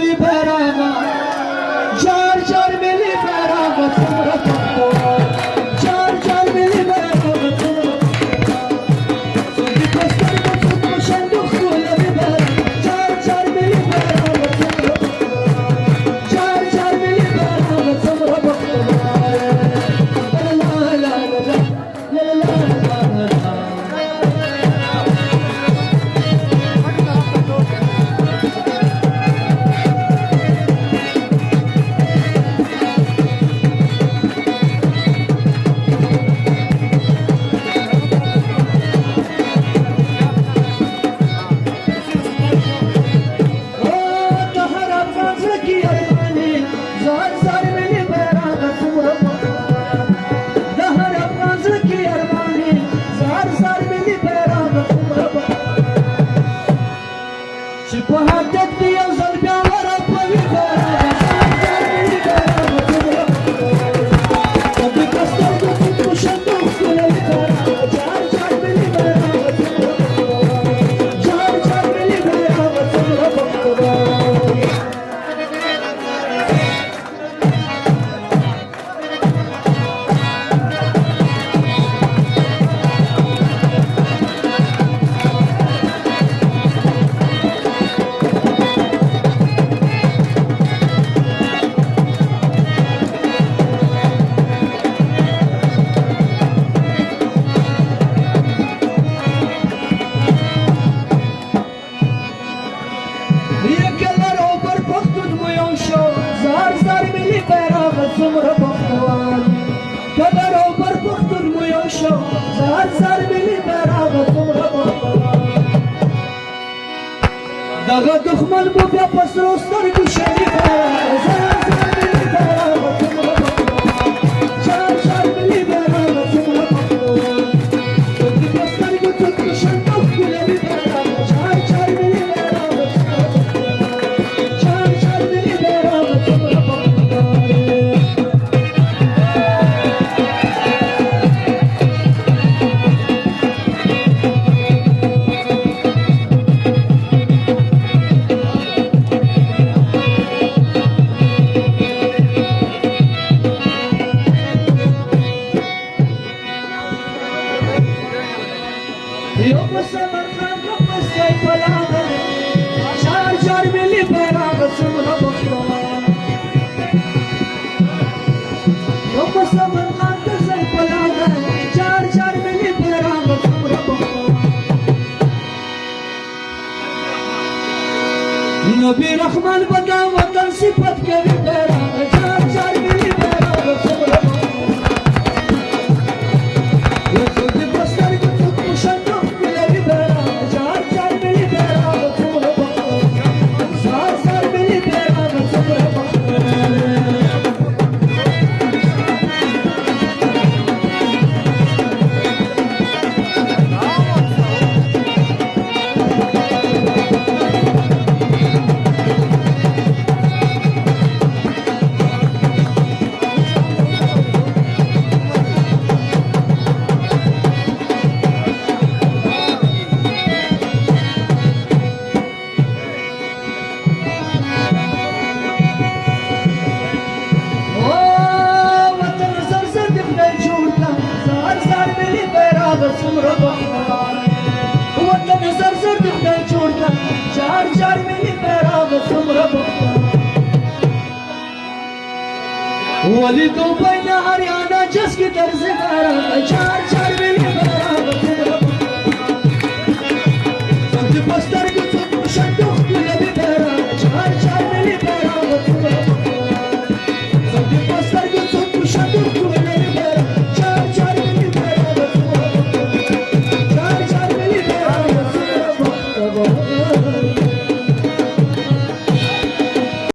liberar څومره پخوان کدر او پر پښتون مو یو شو زهر سر ملي در هغه څومره پخوان دغه دښمن مو بیا په سرو سترګو شریفه نبی رحمان بدام وطن صفت کوي پیرا चार चार मिली पैराग सम्रभ वली तो बना हरियाणा जिसकी तर्ज पैराग चार चार